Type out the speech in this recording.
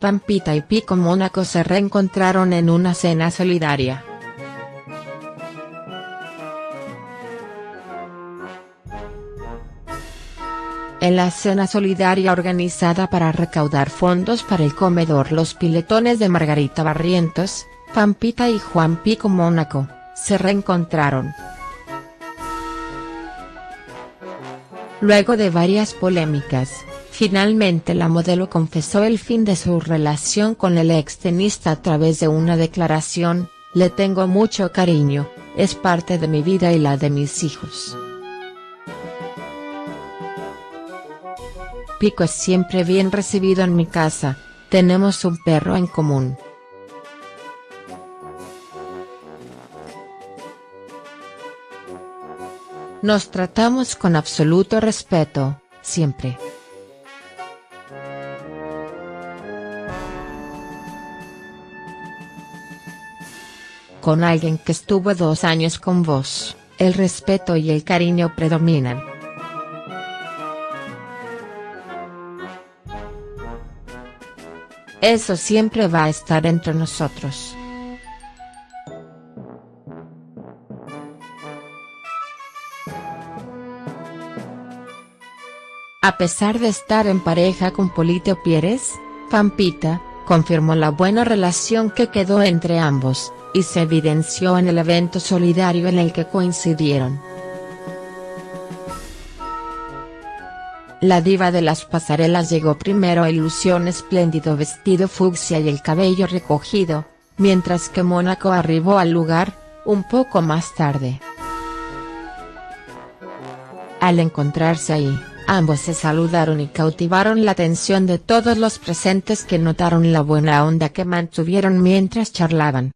Pampita y Pico Mónaco se reencontraron en una cena solidaria. En la cena solidaria organizada para recaudar fondos para el comedor Los Piletones de Margarita Barrientos, Pampita y Juan Pico Mónaco, se reencontraron. Luego de varias polémicas, finalmente la modelo confesó el fin de su relación con el ex tenista a través de una declaración, le tengo mucho cariño, es parte de mi vida y la de mis hijos. Pico es siempre bien recibido en mi casa, tenemos un perro en común. Nos tratamos con absoluto respeto, siempre. Con alguien que estuvo dos años con vos, el respeto y el cariño predominan. Eso siempre va a estar entre nosotros. A pesar de estar en pareja con Polito Pieres, Pampita, confirmó la buena relación que quedó entre ambos, y se evidenció en el evento solidario en el que coincidieron. La diva de las pasarelas llegó primero a ilusión espléndido vestido fucsia y el cabello recogido, mientras que Mónaco arribó al lugar, un poco más tarde. Al encontrarse ahí, ambos se saludaron y cautivaron la atención de todos los presentes que notaron la buena onda que mantuvieron mientras charlaban.